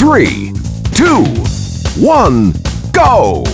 three, two, one, go!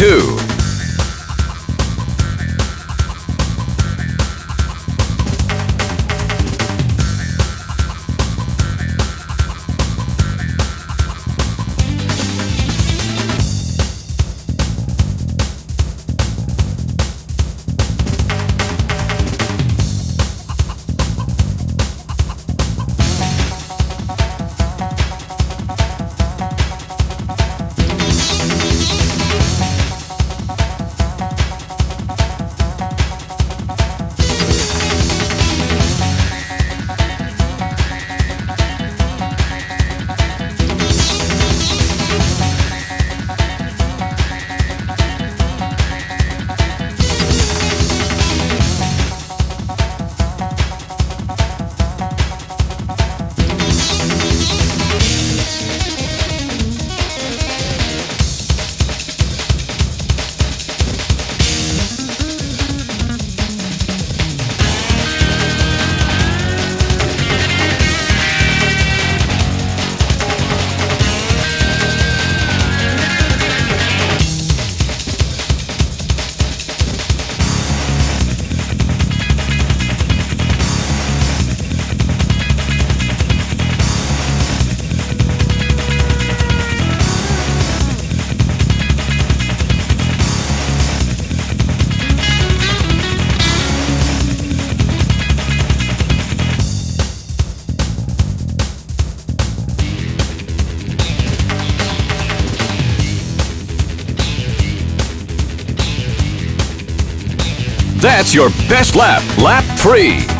Lap That's your best lap, lap 3.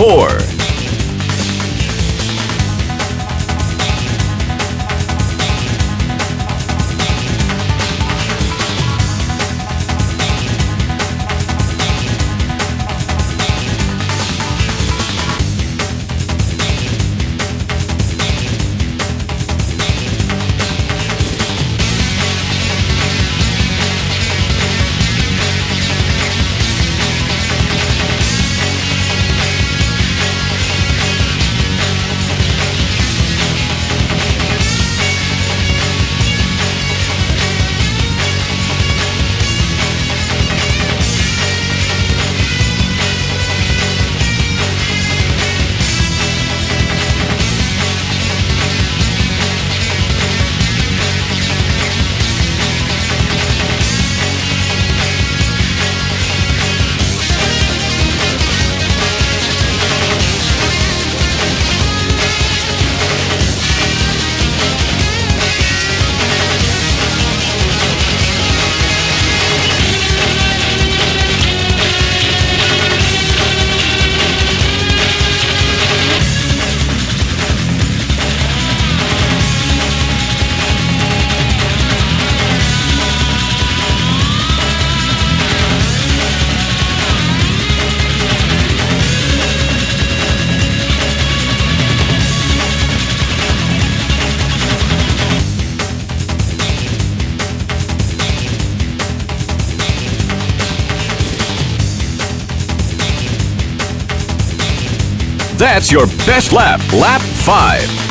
Lap That's your best lap. Lap 5.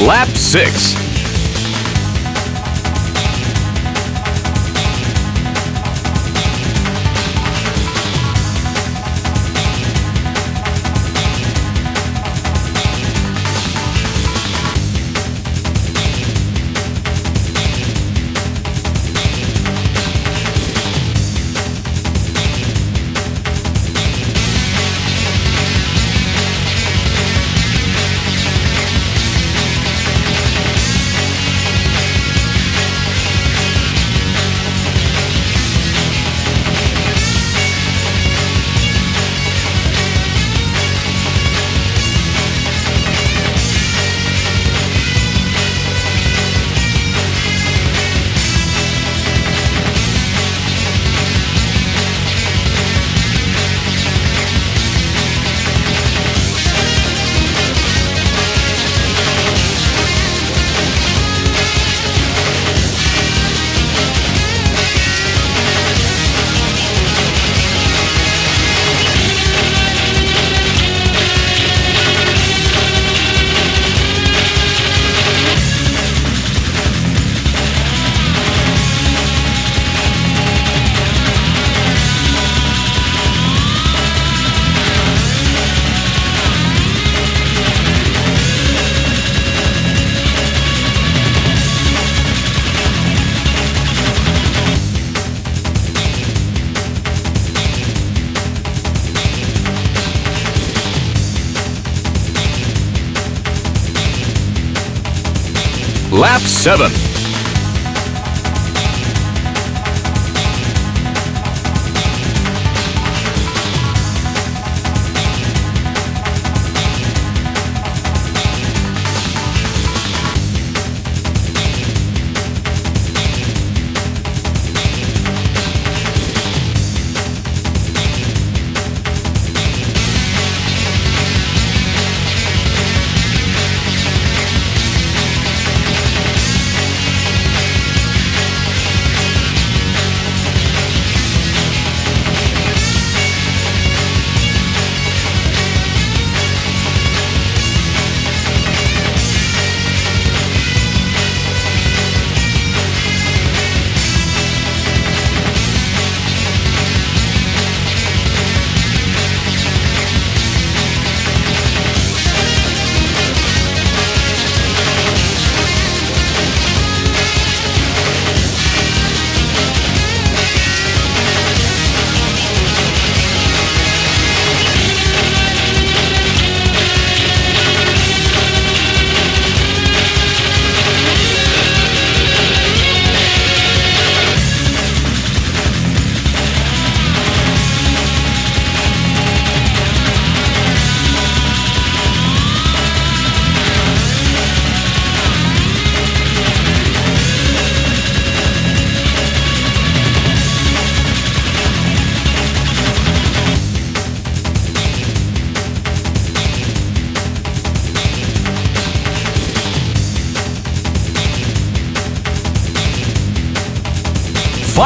Lap 6. Lap 7.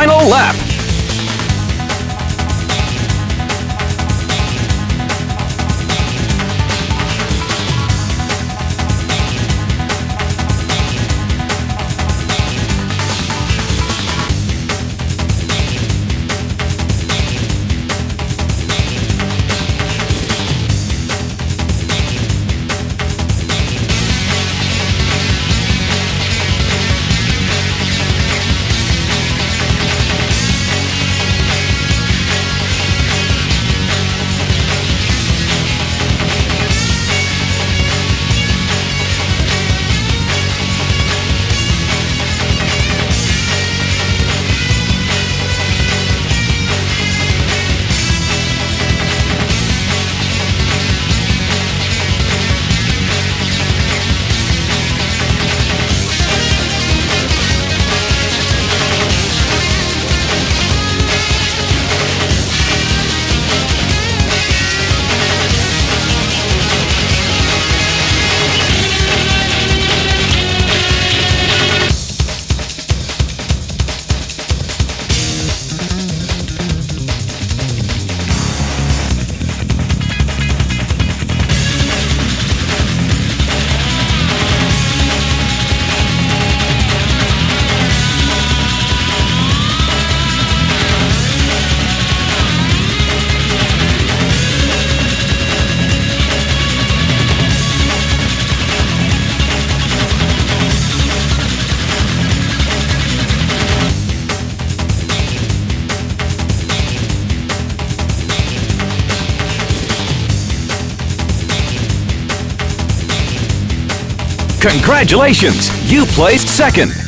Final lap. Congratulations! You placed second.